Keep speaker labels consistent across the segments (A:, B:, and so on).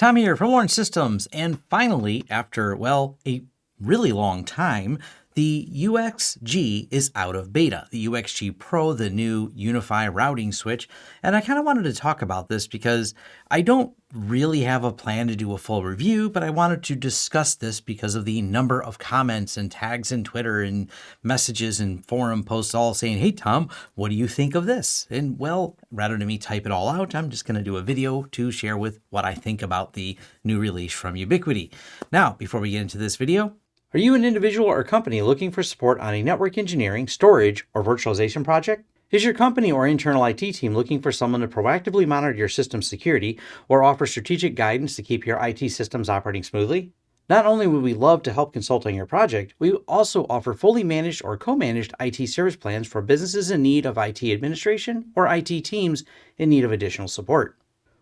A: Tom here from Lawrence Systems, and finally, after, well, a really long time, the UXG is out of beta, the UXG Pro, the new UniFi routing switch. And I kind of wanted to talk about this because I don't really have a plan to do a full review, but I wanted to discuss this because of the number of comments and tags in Twitter and messages and forum posts all saying, hey, Tom, what do you think of this? And well, rather than me type it all out, I'm just going to do a video to share with what I think about the new release from Ubiquiti. Now, before we get into this video, are you an individual or company looking for support on a network engineering, storage, or virtualization project? Is your company or internal IT team looking for someone to proactively monitor your system security or offer strategic guidance to keep your IT systems operating smoothly? Not only would we love to help consult on your project, we also offer fully managed or co-managed IT service plans for businesses in need of IT administration or IT teams in need of additional support.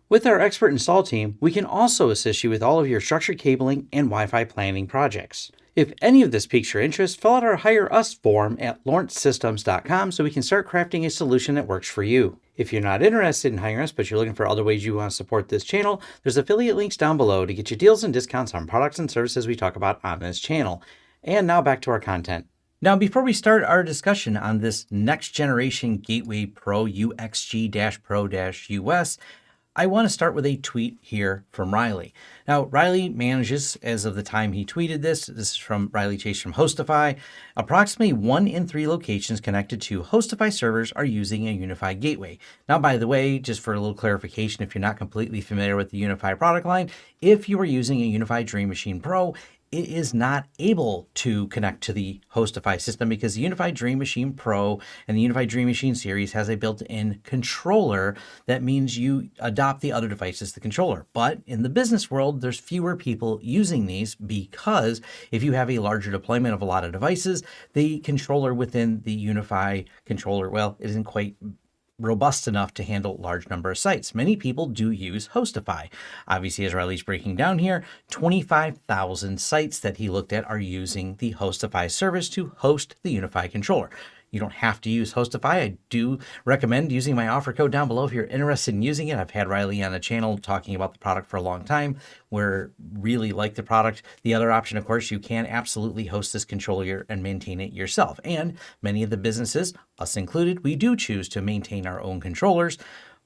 A: With our expert install team, we can also assist you with all of your structured cabling and Wi-Fi planning projects. If any of this piques your interest, fill out our Hire Us form at lawrencesystems.com so we can start crafting a solution that works for you. If you're not interested in hiring us, but you're looking for other ways you want to support this channel, there's affiliate links down below to get you deals and discounts on products and services we talk about on this channel. And now back to our content. Now, before we start our discussion on this next generation Gateway Pro UXG-Pro-US, I want to start with a tweet here from Riley. Now, Riley manages, as of the time he tweeted this, this is from Riley Chase from HostiFi, approximately one in three locations connected to HostiFi servers are using a UniFi gateway. Now, by the way, just for a little clarification, if you're not completely familiar with the UniFi product line, if you are using a UniFi Dream Machine Pro, it is not able to connect to the HostiFi system because the UniFi Dream Machine Pro and the UniFi Dream Machine series has a built-in controller that means you adopt the other device as the controller. But in the business world, there's fewer people using these because if you have a larger deployment of a lot of devices, the controller within the UniFi controller, well, it isn't quite robust enough to handle large number of sites. Many people do use HostiFi. Obviously, as Riley's breaking down here, 25,000 sites that he looked at are using the HostiFi service to host the UniFi controller. You don't have to use HostiFi. I do recommend using my offer code down below if you're interested in using it. I've had Riley on the channel talking about the product for a long time. We're really like the product. The other option, of course, you can absolutely host this controller and maintain it yourself. And many of the businesses, us included, we do choose to maintain our own controllers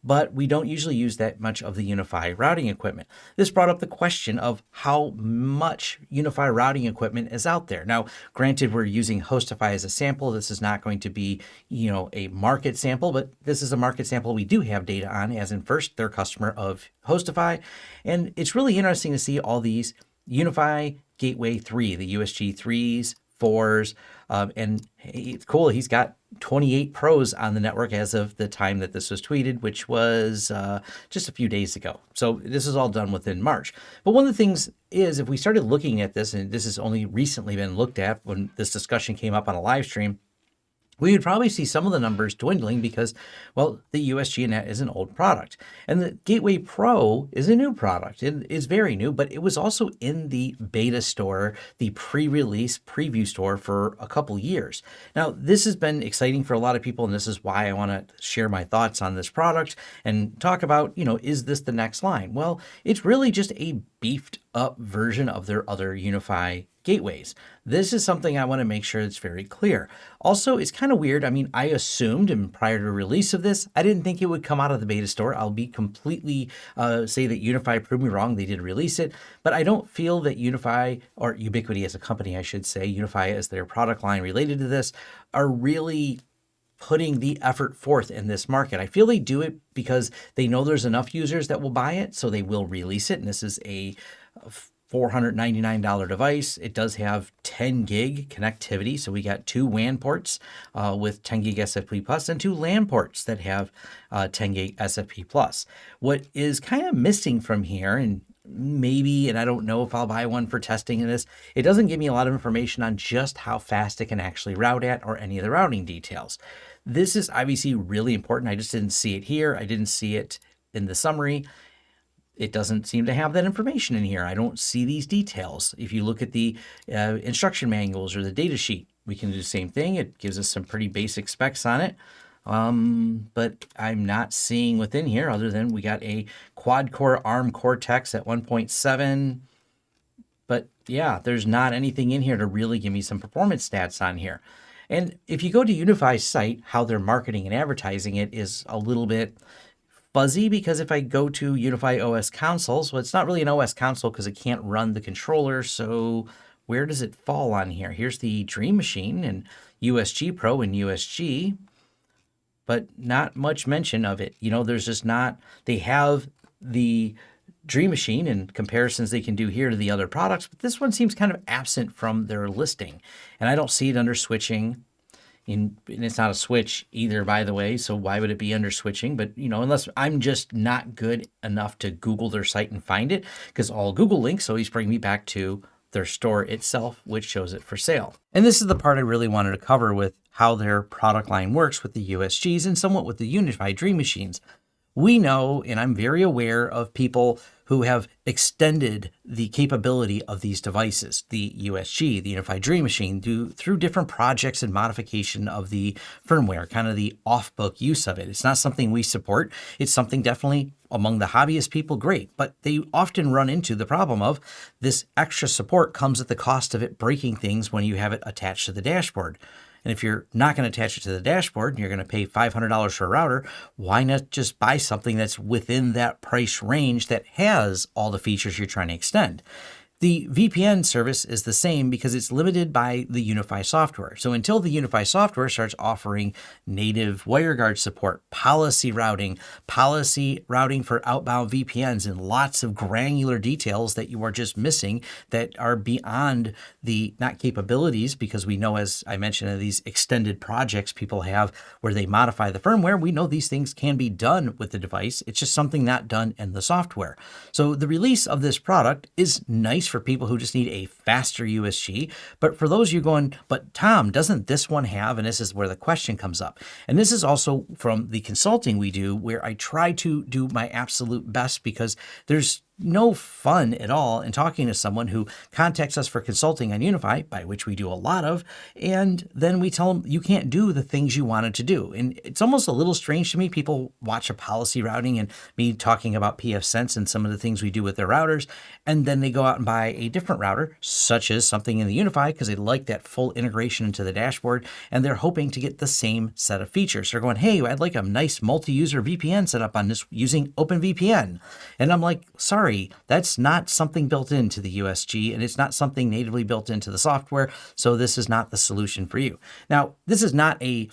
A: but we don't usually use that much of the UniFi routing equipment. This brought up the question of how much UniFi routing equipment is out there. Now, granted, we're using HostiFi as a sample. This is not going to be, you know, a market sample, but this is a market sample we do have data on, as in first, they're customer of HostiFi. And it's really interesting to see all these UniFi Gateway 3, the USG 3s, 4s, um, and it's cool. He's got 28 pros on the network as of the time that this was tweeted, which was uh, just a few days ago. So this is all done within March. But one of the things is if we started looking at this, and this has only recently been looked at when this discussion came up on a live stream, we would probably see some of the numbers dwindling because, well, the USGNet is an old product. And the Gateway Pro is a new product. It is very new, but it was also in the beta store, the pre-release preview store for a couple years. Now, this has been exciting for a lot of people, and this is why I want to share my thoughts on this product and talk about, you know, is this the next line? Well, it's really just a beefed up version of their other UniFi gateways. This is something I want to make sure it's very clear. Also, it's kind of weird. I mean, I assumed and prior to release of this, I didn't think it would come out of the beta store. I'll be completely uh, say that UniFi proved me wrong. They did release it, but I don't feel that UniFi or Ubiquiti as a company, I should say, UniFi as their product line related to this are really putting the effort forth in this market. I feel they do it because they know there's enough users that will buy it, so they will release it. And this is a $499 device. It does have 10 gig connectivity. So we got two WAN ports uh, with 10 gig SFP plus and two LAN ports that have uh, 10 gig SFP plus. What is kind of missing from here, and maybe, and I don't know if I'll buy one for testing in this, it doesn't give me a lot of information on just how fast it can actually route at or any of the routing details. This is obviously really important. I just didn't see it here. I didn't see it in the summary it doesn't seem to have that information in here. I don't see these details. If you look at the uh, instruction manuals or the data sheet, we can do the same thing. It gives us some pretty basic specs on it. Um, but I'm not seeing within here other than we got a quad core ARM Cortex at 1.7. But yeah, there's not anything in here to really give me some performance stats on here. And if you go to UniFi's site, how they're marketing and advertising it is a little bit fuzzy because if I go to UniFi OS consoles, well, it's not really an OS console because it can't run the controller. So where does it fall on here? Here's the Dream Machine and USG Pro and USG but not much mention of it. You know, there's just not, they have the Dream Machine and comparisons they can do here to the other products, but this one seems kind of absent from their listing. And I don't see it under switching. In, and it's not a switch either, by the way. So why would it be under switching? But you know, unless I'm just not good enough to Google their site and find it, because all Google links always bring me back to their store itself, which shows it for sale. And this is the part I really wanted to cover with how their product line works with the USGs and somewhat with the UniFi Dream Machines. We know, and I'm very aware of people who have extended the capability of these devices, the USG, the UniFi Dream Machine, do, through different projects and modification of the firmware, kind of the off-book use of it. It's not something we support. It's something definitely among the hobbyist people, great, but they often run into the problem of this extra support comes at the cost of it breaking things when you have it attached to the dashboard. And if you're not going to attach it to the dashboard and you're going to pay $500 for a router, why not just buy something that's within that price range that has all the features you're trying to extend? The VPN service is the same because it's limited by the UniFi software. So until the UniFi software starts offering native WireGuard support, policy routing, policy routing for outbound VPNs, and lots of granular details that you are just missing that are beyond the not capabilities, because we know, as I mentioned, these extended projects people have where they modify the firmware, we know these things can be done with the device. It's just something not done in the software. So the release of this product is nice for people who just need a faster USG. But for those you going, but Tom, doesn't this one have, and this is where the question comes up. And this is also from the consulting we do where I try to do my absolute best because there's no fun at all in talking to someone who contacts us for consulting on UniFi, by which we do a lot of, and then we tell them you can't do the things you wanted to do. And it's almost a little strange to me. People watch a policy routing and me talking about pfSense and some of the things we do with their routers, and then they go out and buy a different router, such as something in the UniFi, because they like that full integration into the dashboard, and they're hoping to get the same set of features. They're going, hey, I'd like a nice multi-user VPN set up on this using OpenVPN. And I'm like, sorry, sorry, that's not something built into the USG and it's not something natively built into the software. So this is not the solution for you. Now, this is not a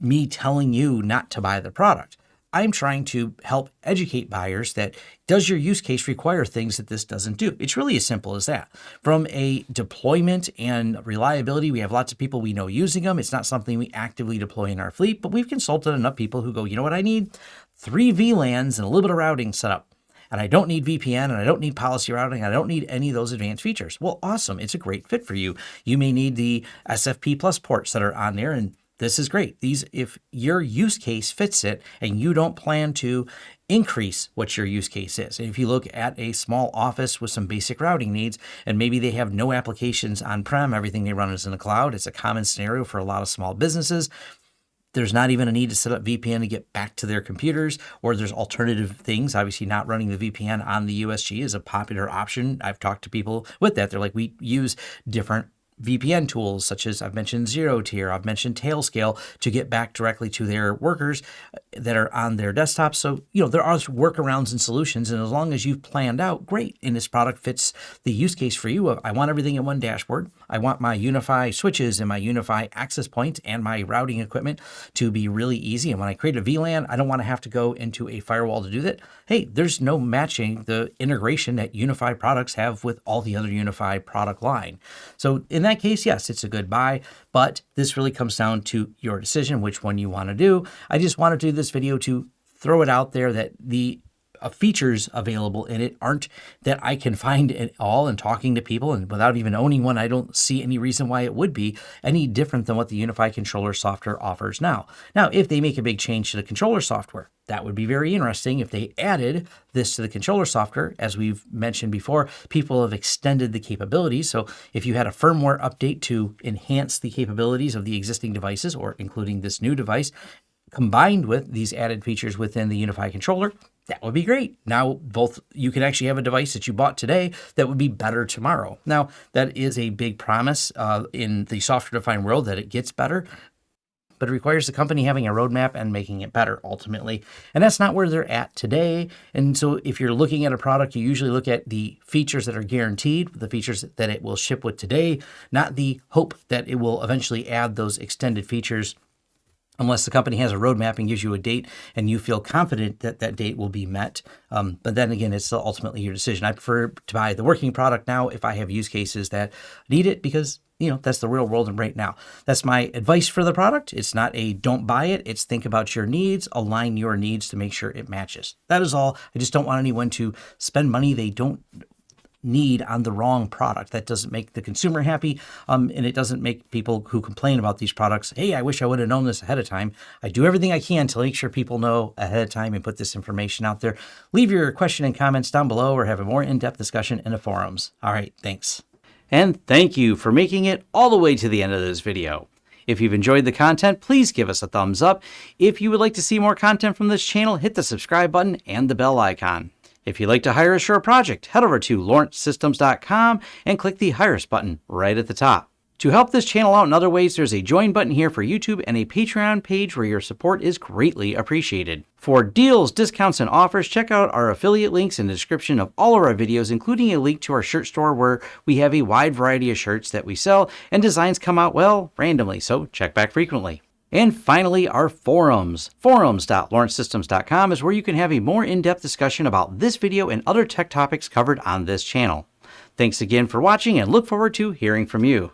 A: me telling you not to buy the product. I'm trying to help educate buyers that does your use case require things that this doesn't do? It's really as simple as that. From a deployment and reliability, we have lots of people we know using them. It's not something we actively deploy in our fleet, but we've consulted enough people who go, you know what I need? Three VLANs and a little bit of routing set up and I don't need VPN and I don't need policy routing. I don't need any of those advanced features. Well, awesome. It's a great fit for you. You may need the SFP plus ports that are on there and this is great. These, if your use case fits it and you don't plan to increase what your use case is. And if you look at a small office with some basic routing needs, and maybe they have no applications on-prem, everything they run is in the cloud. It's a common scenario for a lot of small businesses. There's not even a need to set up VPN to get back to their computers, or there's alternative things. Obviously, not running the VPN on the USG is a popular option. I've talked to people with that. They're like, we use different VPN tools such as I've mentioned ZeroTier, I've mentioned Tailscale to get back directly to their workers uh, that are on their desktops. So, you know, there are workarounds and solutions. And as long as you've planned out, great. And this product fits the use case for you of I want everything in one dashboard. I want my UniFi switches and my UniFi access points and my routing equipment to be really easy. And when I create a VLAN, I don't want to have to go into a firewall to do that. Hey, there's no matching the integration that UniFi products have with all the other UniFi product line. So in that case, yes, it's a good buy, but this really comes down to your decision, which one you want to do. I just wanted to do this video to throw it out there that the Uh, features available in it aren't that I can find at all and talking to people and without even owning one, I don't see any reason why it would be any different than what the UniFi controller software offers now. Now, if they make a big change to the controller software, that would be very interesting if they added this to the controller software. As we've mentioned before, people have extended the capabilities. So if you had a firmware update to enhance the capabilities of the existing devices or including this new device, combined with these added features within the UniFi controller, that would be great. Now, both you could actually have a device that you bought today that would be better tomorrow. Now, that is a big promise uh, in the software defined world that it gets better, but it requires the company having a roadmap and making it better ultimately. And that's not where they're at today. And so, if you're looking at a product, you usually look at the features that are guaranteed, the features that it will ship with today, not the hope that it will eventually add those extended features unless the company has a roadmap and gives you a date and you feel confident that that date will be met. Um, but then again, it's ultimately your decision. I prefer to buy the working product now if I have use cases that need it because you know that's the real world and right now. That's my advice for the product. It's not a don't buy it. It's think about your needs align your needs to make sure it matches. That is all. I just don't want anyone to spend money they don't need on the wrong product. That doesn't make the consumer happy, um, and it doesn't make people who complain about these products, hey, I wish I would have known this ahead of time. I do everything I can to make sure people know ahead of time and put this information out there. Leave your question and comments down below or have a more in-depth discussion in the forums. All right, thanks. And thank you for making it all the way to the end of this video. If you've enjoyed the content, please give us a thumbs up. If you would like to see more content from this channel, hit the subscribe button and the bell icon. If you'd like to hire a project, head over to lawrencesystems.com and click the Hire Us button right at the top. To help this channel out in other ways, there's a join button here for YouTube and a Patreon page where your support is greatly appreciated. For deals, discounts, and offers, check out our affiliate links in the description of all of our videos, including a link to our shirt store where we have a wide variety of shirts that we sell and designs come out, well, randomly, so check back frequently. And finally, our forums. Forums.lawrencesystems.com is where you can have a more in-depth discussion about this video and other tech topics covered on this channel. Thanks again for watching and look forward to hearing from you.